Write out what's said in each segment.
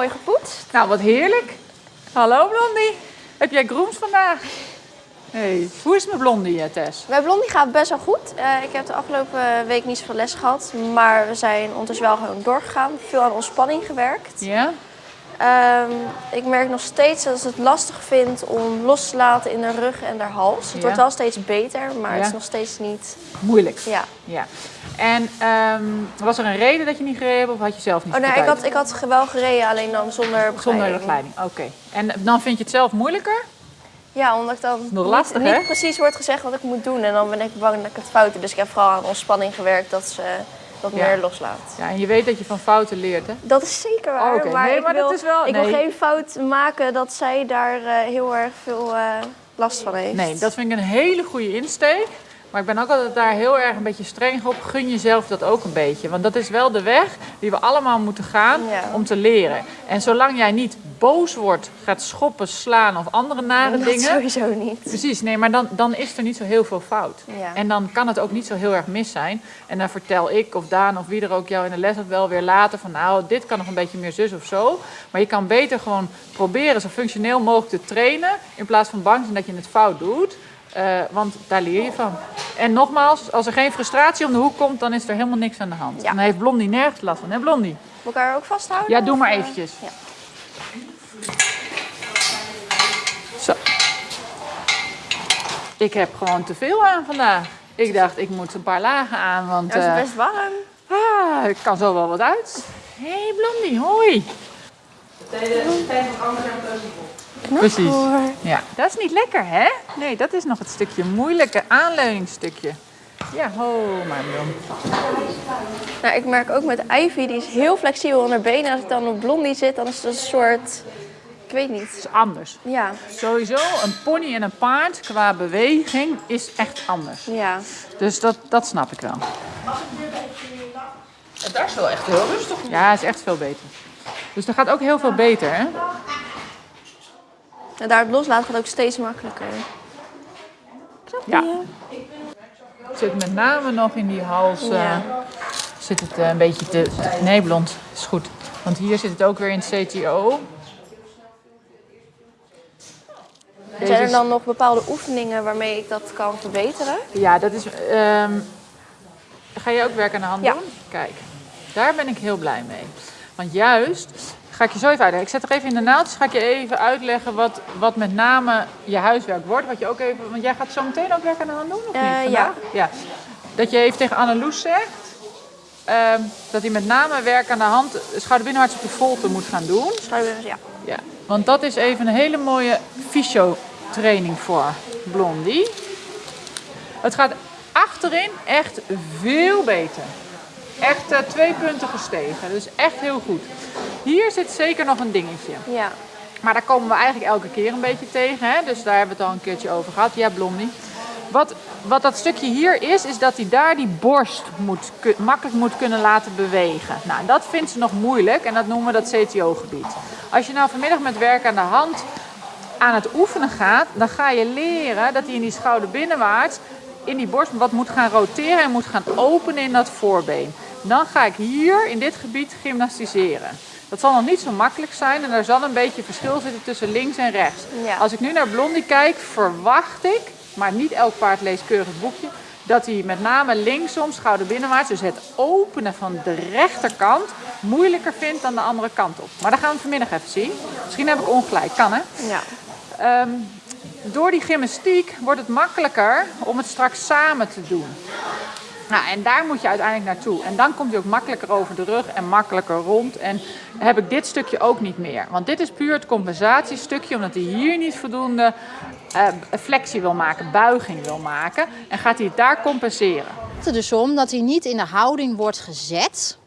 mooi gepoetst. Nou, wat heerlijk. Hallo Blondie. Heb jij groens vandaag? Hey. Hoe is met Blondie, eh, Tess? Bij Blondie gaat het best wel goed. Eh, ik heb de afgelopen week niet zoveel les gehad, maar we zijn ondertussen wel gewoon doorgegaan. Veel aan ontspanning gewerkt. Ja? Ehm, ik merk nog steeds dat ze het lastig vindt om los te laten in de rug en de hals. Het Ja. wordt wel steeds beter, maar het is nog steeds niet... Moeilijk. Ja. Ja. En ehm, was er een reden dat je niet gereden hebt of had je zelf niet Oh nee, zoveel ik had, ik had wel gereden, alleen dan zonder begeleiding. Zonder begeleiding, oké. En dan vind je het zelf moeilijker? Ja, omdat ik dan Nog niet, lastig, niet hè? precies wordt gezegd wat ik moet doen. En dan ben ik bang dat ik het fout doe. Dus ik heb vooral aan ontspanning gewerkt, dat ze wat Ja. meer loslaat. Ja, en je weet dat je van fouten leert, hè? Dat is zeker waar. Oh. Maar, Nee, ik, maar dat wil, is wel- ik nee. wil geen fout maken dat zij daar eh, heel erg veel eh, last van heeft. Nee, dat vind ik een hele goede insteek. Maar ik ben ook altijd daar heel erg een beetje streng op. Gun jezelf dat ook een beetje. Want dat is wel de weg die we allemaal moeten gaan Ja. om te leren. En zolang jij niet boos wordt, gaat schoppen, slaan of andere nare dat dingen. sowieso niet. Precies, nee, maar dan, dan is er niet zo heel veel fout. Ja. En dan kan het ook niet zo heel erg mis zijn. En dan vertel ik of Daan of wie er ook jou in de les had wel weer later van nou, dit kan nog een beetje meer zus of zo. Maar je kan beter gewoon proberen zo functioneel mogelijk te trainen in plaats van bang zijn dat je het fout doet. Eh, want daar leer je van. En nogmaals, als er geen frustratie om de hoek komt, dan is er helemaal niks aan de hand. Ja. Dan heeft Blondie nergens last van, hè Blondie? Moet ik haar ook vasthouden? Ja, doe maar eh? eventjes. Ja. Zo. Ik heb gewoon te veel aan vandaag. Ik dacht, ik moet een paar lagen aan, want Ja, het is eh, best warm. ah, ik kan zo wel wat uit. Hé hey Blondie, hoi. Precies. hoor. Ja, dat is niet lekker, hè? Nee, dat is nog het stukje moeilijke aanleuningsstukje. Ja, ho, maar Blondie. Nou, ik merk ook met Ivy, die is heel flexibel in haar benen. Als ik dan op Blondie zit, dan is het een soort... Ik weet niet. is anders. Ja, Sowieso, een pony en een paard qua beweging is echt anders. ja. Dus dat, dat snap ik wel. En daar is wel echt heel rustig. Ja, is echt veel beter. Dus dat gaat ook heel veel beter, hè? En daar het loslaten gaat ook steeds makkelijker. Ja. Het zit met name nog in die hals. eh, Ja. Zit het eh, een beetje te. Nee, blond. Is goed. Want hier zit het ook weer in het CTO. Deze Zijn er dan nog bepaalde oefeningen waarmee ik dat kan verbeteren? Ja, dat is. ehm, ga je ook werk aan de hand Ja. doen? Kijk, daar ben ik heel blij mee. Want juist, ga ik je zo even uitleggen. Ik zet er even in de naaldjes, ga ik je even uitleggen wat, wat met name je huiswerk wordt. Wat je ook even, want jij gaat zo meteen ook werk aan de hand doen, of Eh, niet? ja. Vandaag? ja. Dat je even tegen Anneloes zegt, ehm, dat hij met name werk aan de hand, schouderbinnenwaarts op de volte moet gaan doen. Schouder- Ja. Ja, want dat is even een hele mooie fysio-training voor Blondie. Het gaat achterin echt veel beter. Echt eh, twee punten gestegen, dus echt heel goed. Hier zit zeker nog een dingetje. ja. Maar daar komen we eigenlijk elke keer een beetje tegen. Hè? Dus daar hebben we het al een keertje over gehad. Ja, Blondie. Wat, wat dat stukje hier is, is dat hij daar die borst moet, makkelijk moet kunnen laten bewegen. Nou, dat vindt ze nog moeilijk en dat noemen we dat CTO-gebied. Als je nou vanmiddag met werk aan de hand aan het oefenen gaat, dan ga je leren dat hij in die schouder binnenwaarts in die borst wat moet gaan roteren en moet gaan openen in dat voorbeen. Dan ga ik hier in dit gebied gymnastiseren. Dat zal nog niet zo makkelijk zijn en er zal een beetje verschil zitten tussen links en rechts. Ja. Als ik nu naar Blondie kijk, verwacht ik, maar niet elk paard leest keurig het boekje, dat hij met name linksom, schouder binnenwaarts, dus het openen van de rechterkant, moeilijker vindt dan de andere kant op. Maar dat gaan we vanmiddag even zien. Misschien heb ik ongelijk, kan hè? ja. Ehm, door die gymnastiek wordt het makkelijker om het straks samen te doen. Nou, en daar moet je uiteindelijk naartoe. En dan komt hij ook makkelijker over de rug en makkelijker rond. En heb ik dit stukje ook niet meer. Want dit is puur het compensatiestukje, omdat hij hier niet voldoende eh, flexie wil maken, buiging wil maken. En gaat hij het daar compenseren. Het er dus om dat hij niet in de houding wordt gezet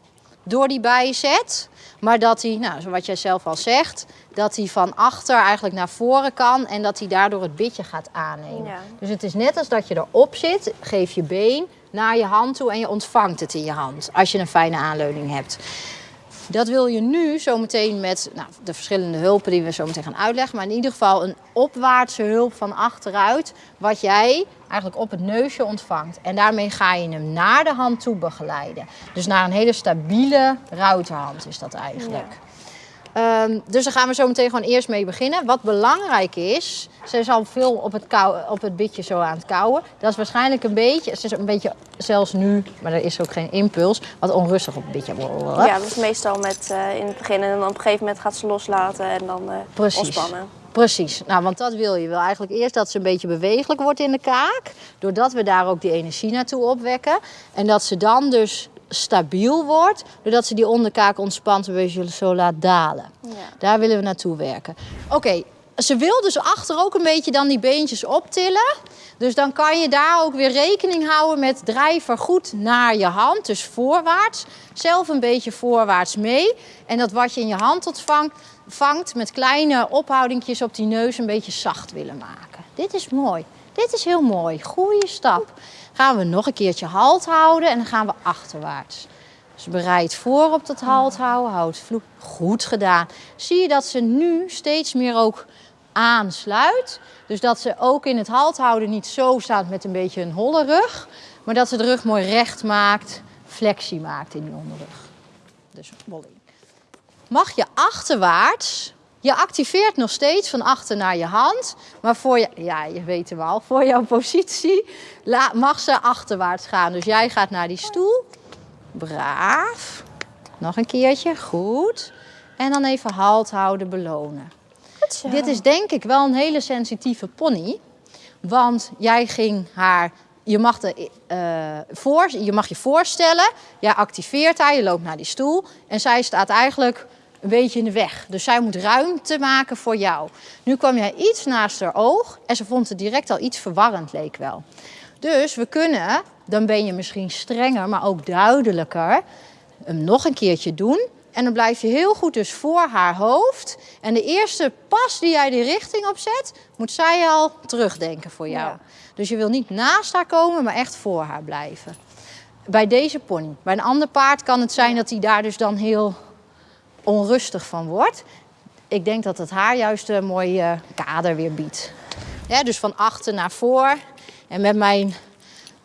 door die bijzet. Maar dat hij, nou, zoals jij zelf al zegt, dat hij van achter eigenlijk naar voren kan en dat hij daardoor het bitje gaat aannemen. Ja. Dus het is net als dat je erop zit, geef je been naar je hand toe en je ontvangt het in je hand. Als je een fijne aanleuning hebt. Dat wil je nu zometeen met nou, de verschillende hulpen die we zo meteen gaan uitleggen. Maar in ieder geval een opwaartse hulp van achteruit. Wat jij eigenlijk op het neusje ontvangt. En daarmee ga je hem naar de hand toe begeleiden. Dus naar een hele stabiele routerhand is dat eigenlijk. Ehm, dus daar gaan we zo meteen gewoon eerst mee beginnen. Wat belangrijk is, ze is al veel op het, kou, op het bitje zo aan het kauwen. Dat is waarschijnlijk een beetje, ze is een beetje zelfs nu, maar er is ook geen impuls, wat onrustig op het bitje. Ja, dat is meestal met, uh, in het begin en dan op een gegeven moment gaat ze loslaten en dan uh, Precies. ontspannen. Precies, nou, want dat wil je. Je wil eigenlijk eerst dat ze een beetje bewegelijk wordt in de kaak. Doordat we daar ook die energie naartoe opwekken. En dat ze dan dus stabiel wordt, doordat ze die onderkaak ontspant en we zo laat dalen. Ja. Daar willen we naartoe werken. Oké, ze wil dus achter ook een beetje dan die beentjes optillen. Dus dan kan je daar ook weer rekening houden met drijver goed naar je hand, dus voorwaarts. Zelf een beetje voorwaarts mee. En dat wat je in je hand ontvangt, vangt met kleine ophoudingjes op die neus een beetje zacht willen maken. Dit is mooi. Dit is heel mooi. Goeie stap. Gaan we nog een keertje halt houden en dan gaan we achterwaarts. Dus bereid voor op dat halt houden. Houd vloek. Goed gedaan. Zie je dat ze nu steeds meer ook aansluit. Dus dat ze ook in het halt houden niet zo staat met een beetje een holle rug. Maar dat ze de rug mooi recht maakt. Flexie maakt in die onderrug. Dus bolling. Mag je achterwaarts je activeert nog steeds van achter naar je hand. Maar voor je, ja, je weet hem al, voor jouw positie mag ze achterwaarts gaan. Dus jij gaat naar die stoel. Braaf. Nog een keertje, goed. En dan even halt houden, belonen. Dit is denk ik wel een hele sensitieve pony. Want jij ging haar je mag, de, uh, voor, je mag je voorstellen, jij activeert haar, je loopt naar die stoel en zij staat eigenlijk een beetje in de weg. Dus zij moet ruimte maken voor jou. Nu kwam jij iets naast haar oog en ze vond het direct al iets verwarrend, leek wel. Dus we kunnen, dan ben je misschien strenger, maar ook duidelijker, hem nog een keertje doen. En dan blijf je heel goed dus voor haar hoofd. En de eerste pas die jij die richting op zet, moet zij al terugdenken voor jou. Ja. Dus je wil niet naast haar komen, maar echt voor haar blijven. Bij deze pony. Bij een ander paard kan het zijn dat hij daar dus dan heel onrustig van wordt. Ik denk dat het haar juist een mooie kader weer biedt. Ja, dus van achter naar voor. En met mijn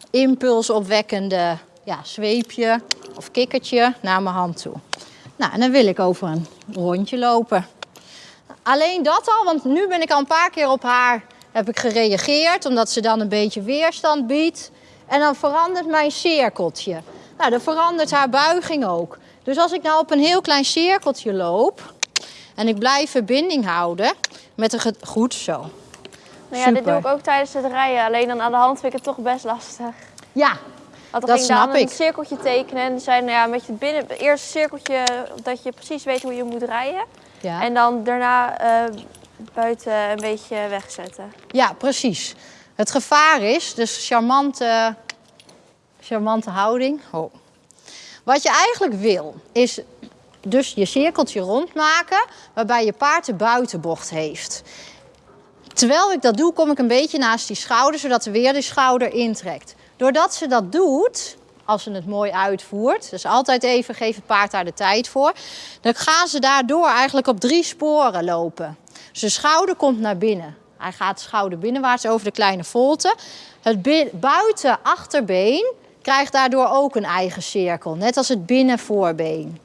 impulsopwekkende ja, zweepje of kikkertje naar mijn hand toe. Nou, en dan wil ik over een rondje lopen. Alleen dat al, want nu ben ik al een paar keer op haar heb ik gereageerd, omdat ze dan een beetje weerstand biedt. En dan verandert mijn cirkeltje. Nou, dan verandert haar buiging ook. Dus als ik nou op een heel klein cirkeltje loop en ik blijf verbinding houden met een goed zo. Nou ja, dit doe ik ook tijdens het rijden. Alleen dan aan de hand vind ik het toch best lastig. Ja, Want dan dat ging snap ik. een cirkeltje tekenen en zei nou ja, met je binnen het eerste cirkeltje dat je precies weet hoe je moet rijden. Ja. En dan daarna eh, buiten een beetje wegzetten. ja, precies. Het gevaar is, dus charmante, charmante houding. Oh. Wat je eigenlijk wil, is dus je cirkeltje rondmaken waarbij je paard de buitenbocht heeft. Terwijl ik dat doe, kom ik een beetje naast die schouder, zodat ze weer die schouder intrekt. Doordat ze dat doet, als ze het mooi uitvoert, dus altijd even geef het paard daar de tijd voor, dan gaan ze daardoor eigenlijk op drie sporen lopen. De schouder komt naar binnen. Hij gaat schouder binnenwaarts over de kleine volte. Het buiten achterbeen krijgt daardoor ook een eigen cirkel, net als het binnenvoorbeen.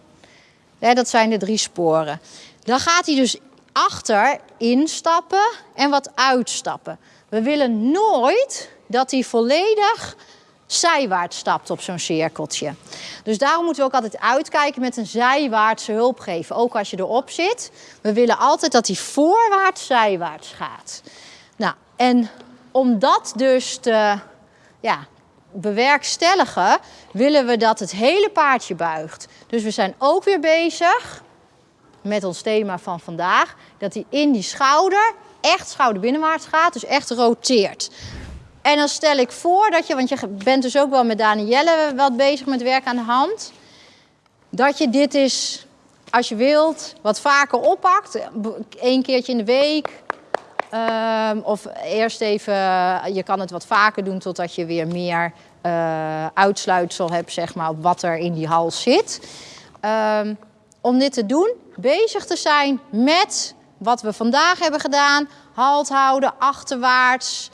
Ja, dat zijn de drie sporen. Dan gaat hij dus achter instappen en wat uitstappen. We willen nooit dat hij volledig zijwaarts stapt op zo'n cirkeltje. Dus daarom moeten we ook altijd uitkijken met een zijwaartse hulp geven. Ook als je erop zit. We willen altijd dat hij voorwaarts zijwaarts gaat. Nou, en om dat dus te ja, bewerkstelligen, willen we dat het hele paardje buigt. Dus we zijn ook weer bezig met ons thema van vandaag, dat hij in die schouder echt schouder binnenwaarts gaat, dus echt roteert. En dan stel ik voor dat je, want je bent dus ook wel met Danielle wat bezig met werk aan de hand, dat je dit is, als je wilt, wat vaker oppakt, één keertje in de week. Ehm, of eerst even, je kan het wat vaker doen totdat je weer meer eh, uitsluitsel hebt, zeg maar, op wat er in die hals zit. Ehm, om dit te doen, bezig te zijn met wat we vandaag hebben gedaan. Halt houden, achterwaarts.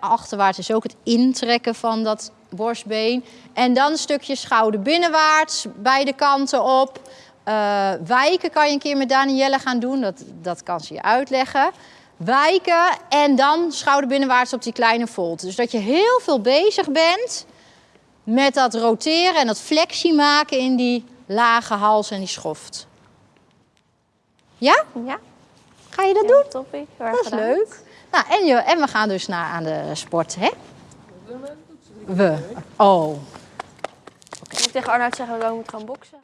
Achterwaarts is ook het intrekken van dat borstbeen. En dan een stukje schouder binnenwaarts, beide kanten op. Eh, wijken kan je een keer met Danielle gaan doen. Dat, dat kan ze je uitleggen. Wijken en dan schouder binnenwaarts op die kleine volte. Dus dat je heel veel bezig bent met dat roteren en dat flexie maken in die lage hals en die schoft. Ja? Ja, Ga je dat doen? toppie. Dat is leuk. Nou, en, je, en we gaan dus naar aan de sport, hè? We. Oh. Ik moet tegen Arnoud zeggen, we moeten gaan boksen.